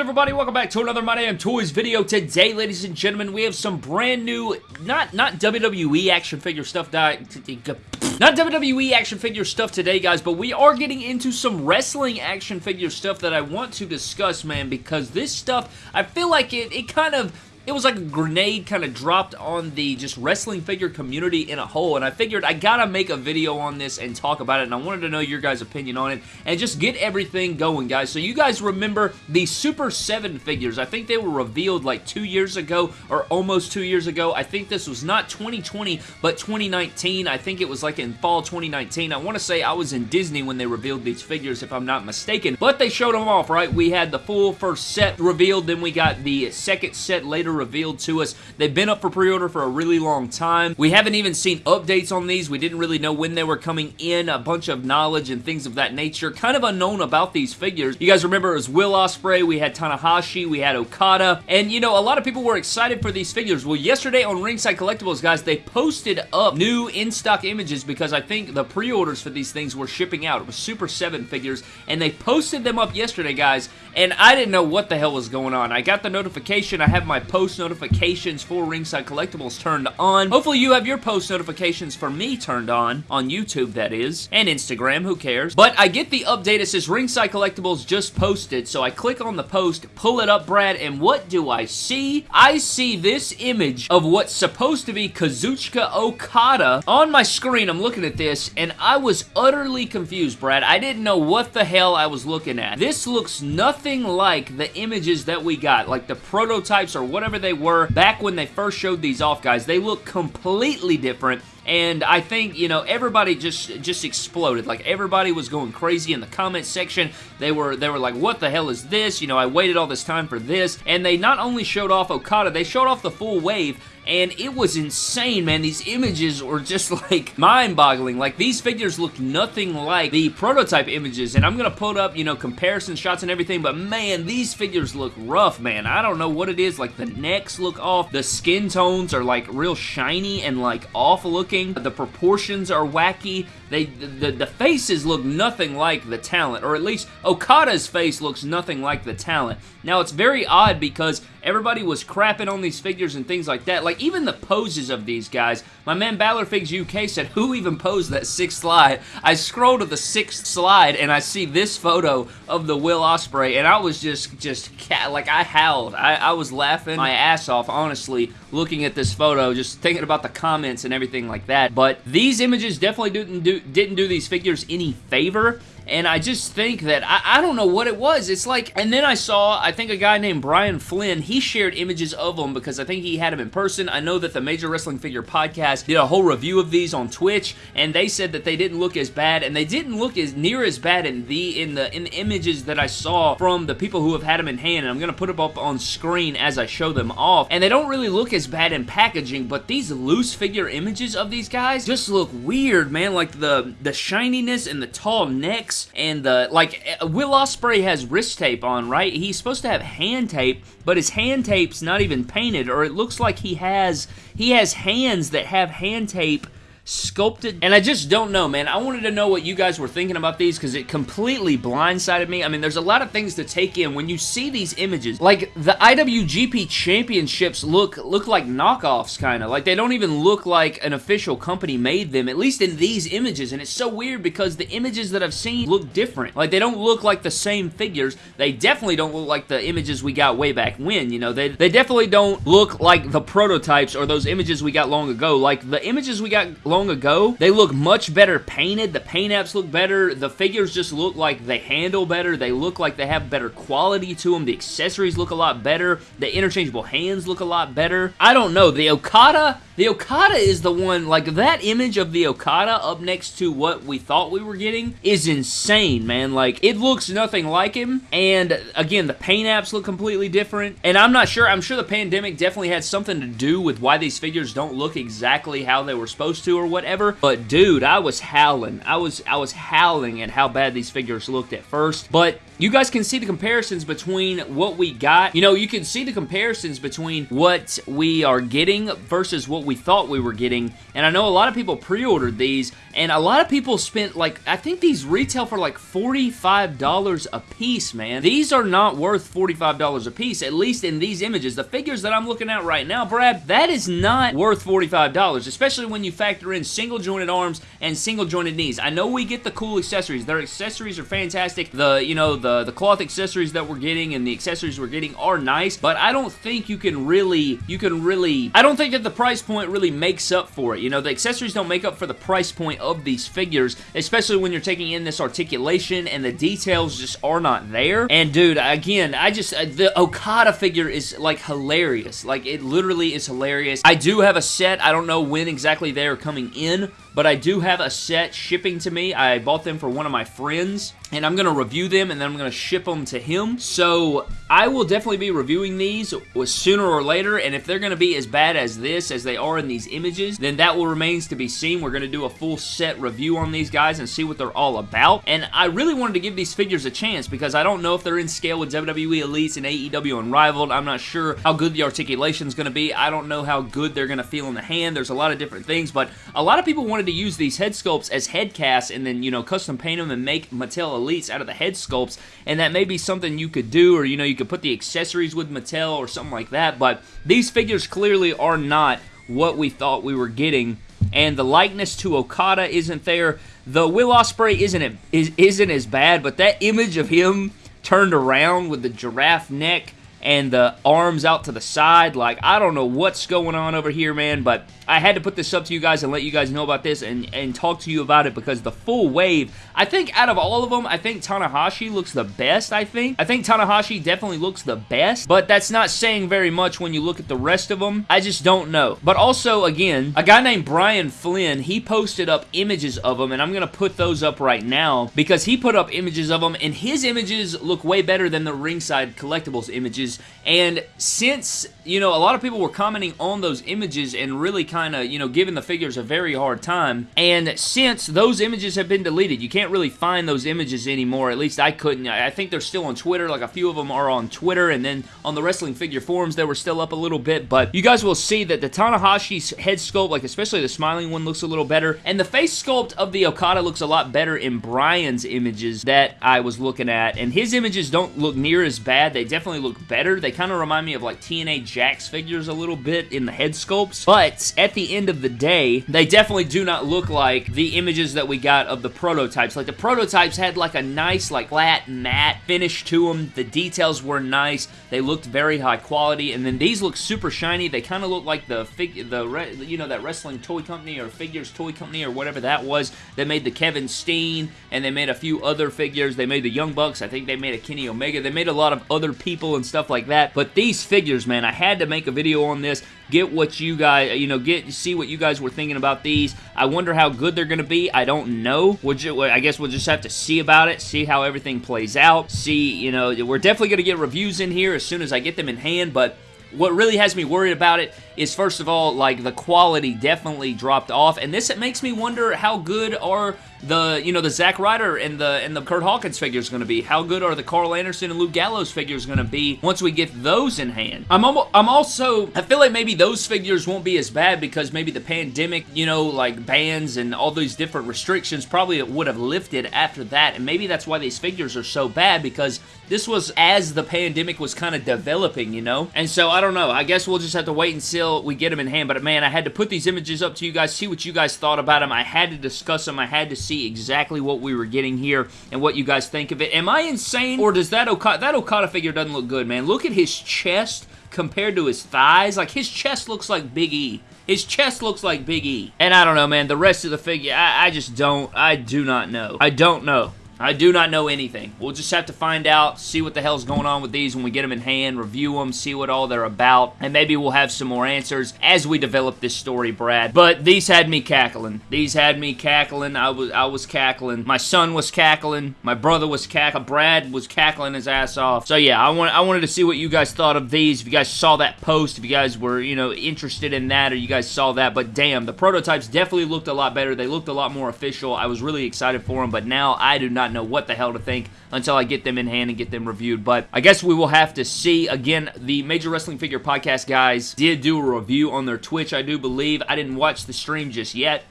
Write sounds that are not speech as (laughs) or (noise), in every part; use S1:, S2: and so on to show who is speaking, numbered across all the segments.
S1: good, everybody? Welcome back to another My Damn Toys video. Today, ladies and gentlemen, we have some brand new, not not WWE action figure stuff, not WWE action figure stuff today, guys, but we are getting into some wrestling action figure stuff that I want to discuss, man, because this stuff, I feel like it, it kind of it was like a grenade kind of dropped on the just wrestling figure community in a whole, and I figured I gotta make a video on this and talk about it, and I wanted to know your guys' opinion on it, and just get everything going, guys. So you guys remember the Super 7 figures. I think they were revealed like two years ago, or almost two years ago. I think this was not 2020, but 2019. I think it was like in fall 2019. I want to say I was in Disney when they revealed these figures, if I'm not mistaken, but they showed them off, right? We had the full first set revealed, then we got the second set later revealed to us. They've been up for pre-order for a really long time. We haven't even seen updates on these. We didn't really know when they were coming in, a bunch of knowledge and things of that nature. Kind of unknown about these figures. You guys remember it was Will Ospreay, we had Tanahashi, we had Okada, and you know, a lot of people were excited for these figures. Well, yesterday on Ringside Collectibles, guys, they posted up new in-stock images because I think the pre-orders for these things were shipping out. It was Super 7 figures, and they posted them up yesterday, guys, and I didn't know what the hell was going on. I got the notification, I have my post post notifications for Ringside Collectibles turned on. Hopefully you have your post notifications for me turned on, on YouTube that is, and Instagram, who cares. But I get the update, it says Ringside Collectibles just posted, so I click on the post, pull it up, Brad, and what do I see? I see this image of what's supposed to be Kazuchika Okada on my screen. I'm looking at this, and I was utterly confused, Brad. I didn't know what the hell I was looking at. This looks nothing like the images that we got, like the prototypes or whatever whatever they were back when they first showed these off, guys. They look completely different and I think, you know, everybody just just exploded. Like, everybody was going crazy in the comment section. They were, they were like, what the hell is this? You know, I waited all this time for this. And they not only showed off Okada, they showed off the full wave, and it was insane, man. These images were just, (laughs) like, mind-boggling. Like, these figures look nothing like the prototype images, and I'm gonna put up, you know, comparison shots and everything, but man, these figures look rough, man. I don't know what it is. Like, the necks look off. The skin tones are, like, real shiny and, like, off looking. The proportions are wacky. They, the, the faces look nothing like the talent, or at least Okada's face looks nothing like the talent. Now, it's very odd because everybody was crapping on these figures and things like that. Like, even the poses of these guys. My man Balorfigs UK said, who even posed that sixth slide? I scroll to the sixth slide and I see this photo of the Will Ospreay, and I was just, just, like, I howled. I, I was laughing my ass off, honestly, looking at this photo, just thinking about the comments and everything like that. But these images definitely didn't do, didn't do these figures any favor and I just think that, I, I, don't know what it was. It's like, and then I saw, I think a guy named Brian Flynn, he shared images of them because I think he had them in person. I know that the Major Wrestling Figure Podcast did a whole review of these on Twitch, and they said that they didn't look as bad, and they didn't look as near as bad in the, in the, in the images that I saw from the people who have had them in hand, and I'm to put them up on screen as I show them off, and they don't really look as bad in packaging, but these loose figure images of these guys just look weird, man, like the, the shininess and the tall necks and the like Will Ospreay has wrist tape on, right? He's supposed to have hand tape, but his hand tape's not even painted, or it looks like he has he has hands that have hand tape sculpted. And I just don't know, man. I wanted to know what you guys were thinking about these because it completely blindsided me. I mean, there's a lot of things to take in when you see these images. Like, the IWGP Championships look look like knockoffs, kind of. Like, they don't even look like an official company made them, at least in these images. And it's so weird because the images that I've seen look different. Like, they don't look like the same figures. They definitely don't look like the images we got way back when, you know. They, they definitely don't look like the prototypes or those images we got long ago. Like, the images we got long long ago. They look much better painted. The paint apps look better. The figures just look like they handle better. They look like they have better quality to them. The accessories look a lot better. The interchangeable hands look a lot better. I don't know. The Okada the Okada is the one, like that image of the Okada up next to what we thought we were getting is insane, man. Like, it looks nothing like him, and again, the paint apps look completely different, and I'm not sure, I'm sure the pandemic definitely had something to do with why these figures don't look exactly how they were supposed to or whatever, but dude, I was howling. I was, I was howling at how bad these figures looked at first, but you guys can see the comparisons between what we got. You know, you can see the comparisons between what we are getting versus what we thought we were getting. And I know a lot of people pre-ordered these, and a lot of people spent like, I think these retail for like $45 a piece, man. These are not worth $45 a piece, at least in these images. The figures that I'm looking at right now, Brad, that is not worth $45, especially when you factor in single jointed arms and single jointed knees. I know we get the cool accessories. Their accessories are fantastic. The, you know, the, the cloth accessories that we're getting and the accessories we're getting are nice, but I don't think you can really, you can really, I don't think that the price point really makes up for it. You know, the accessories don't make up for the price point of these figures, especially when you're taking in this articulation and the details just are not there. And dude, again, I just, uh, the Okada figure is like hilarious. Like it literally is hilarious. I do have a set. I don't know when exactly they are coming in, but I do have a set shipping to me. I bought them for one of my friends, and I'm going to review them, and then I'm going to ship them to him. So I will definitely be reviewing these sooner or later, and if they're going to be as bad as this, as they are in these images, then that will remains to be seen. We're going to do a full set review on these guys and see what they're all about, and I really wanted to give these figures a chance because I don't know if they're in scale with WWE Elites and AEW Unrivaled. I'm not sure how good the articulation is going to be. I don't know how good they're going to feel in the hand. There's a lot of different things, but a lot of people wanted to use these head sculpts as head casts and then, you know, custom paint them and make Mattel Elites out of the head sculpts, and that may be something you could do, or, you know, you could put the accessories with Mattel or something like that, but these figures clearly are not what we thought we were getting and the likeness to Okada isn't there. The Will Ospreay isn't isn't as bad, but that image of him turned around with the giraffe neck and the arms out to the side, like I don't know what's going on over here, man, but I had to put this up to you guys and let you guys know about this and, and talk to you about it because the full wave, I think out of all of them, I think Tanahashi looks the best, I think. I think Tanahashi definitely looks the best, but that's not saying very much when you look at the rest of them. I just don't know. But also, again, a guy named Brian Flynn, he posted up images of them, and I'm going to put those up right now because he put up images of them, and his images look way better than the Ringside Collectibles images, and since, you know, a lot of people were commenting on those images and really kind kind of, you know, giving the figures a very hard time. And since those images have been deleted, you can't really find those images anymore. At least I couldn't. I think they're still on Twitter. Like a few of them are on Twitter. And then on the Wrestling Figure forums, they were still up a little bit. But you guys will see that the Tanahashi's head sculpt, like especially the smiling one, looks a little better. And the face sculpt of the Okada looks a lot better in Brian's images that I was looking at. And his images don't look near as bad. They definitely look better. They kind of remind me of like TNA Jakks figures a little bit in the head sculpts. But at the end of the day, they definitely do not look like the images that we got of the prototypes. Like the prototypes had like a nice like flat matte finish to them. The details were nice. They looked very high quality. And then these look super shiny. They kind of look like the fig the you know that wrestling toy company or figures toy company or whatever that was that made the Kevin Steen and they made a few other figures. They made the Young Bucks. I think they made a Kenny Omega. They made a lot of other people and stuff like that. But these figures, man, I had to make a video on this get what you guys, you know, get see what you guys were thinking about these. I wonder how good they're going to be. I don't know. I guess we'll just have to see about it, see how everything plays out, see, you know, we're definitely going to get reviews in here as soon as I get them in hand, but what really has me worried about it is first of all like the quality definitely dropped off and this it makes me wonder how good are the you know the Zack Ryder and the and the Kurt Hawkins figures going to be? How good are the Carl Anderson and Luke Gallows figures going to be once we get those in hand? I'm almost, I'm also I feel like maybe those figures won't be as bad because maybe the pandemic, you know, like bans and all these different restrictions probably would have lifted after that, and maybe that's why these figures are so bad because this was as the pandemic was kind of developing, you know? And so, I don't know. I guess we'll just have to wait until we get them in hand. But, man, I had to put these images up to you guys, see what you guys thought about them. I had to discuss them. I had to see exactly what we were getting here and what you guys think of it. Am I insane? Or does that Okada, that Okada figure doesn't look good, man? Look at his chest compared to his thighs. Like, his chest looks like Big E. His chest looks like Big E. And I don't know, man. The rest of the figure, I, I just don't, I do not know. I don't know. I do not know anything. We'll just have to find out, see what the hell's going on with these when we get them in hand, review them, see what all they're about, and maybe we'll have some more answers as we develop this story, Brad. But these had me cackling. These had me cackling. I was I was cackling. My son was cackling. My brother was cackling. Brad was cackling his ass off. So yeah, I want I wanted to see what you guys thought of these. If you guys saw that post, if you guys were, you know, interested in that or you guys saw that, but damn, the prototypes definitely looked a lot better. They looked a lot more official. I was really excited for them, but now I do not not know what the hell to think until I get them in hand and get them reviewed. But I guess we will have to see. Again, the Major Wrestling Figure Podcast guys did do a review on their Twitch, I do believe. I didn't watch the stream just yet.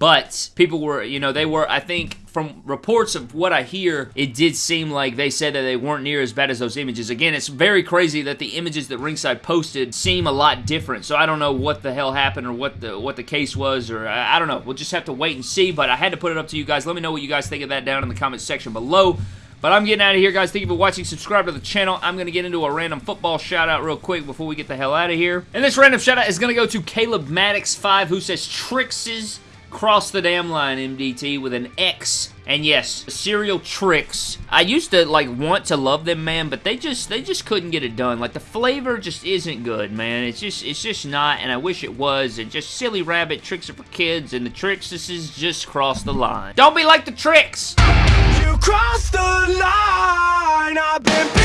S1: But people were, you know, they were, I think, from reports of what I hear, it did seem like they said that they weren't near as bad as those images. Again, it's very crazy that the images that Ringside posted seem a lot different. So I don't know what the hell happened or what the what the case was, or I, I don't know. We'll just have to wait and see. But I had to put it up to you guys. Let me know what you guys think of that down in the comment section below. But I'm getting out of here, guys. Thank you for watching. Subscribe to the channel. I'm going to get into a random football shout-out real quick before we get the hell out of here. And this random shout-out is going to go to Caleb Maddox5, who says, Trixes cross the damn line, MDT, with an X. And yes, cereal Trix. I used to like want to love them, man, but they just they just couldn't get it done. Like the flavor just isn't good, man. It's just it's just not, and I wish it was. And just silly rabbit Trix are for kids, and the Trix this is just cross the line. Don't be like the Trix. You the line. I've been.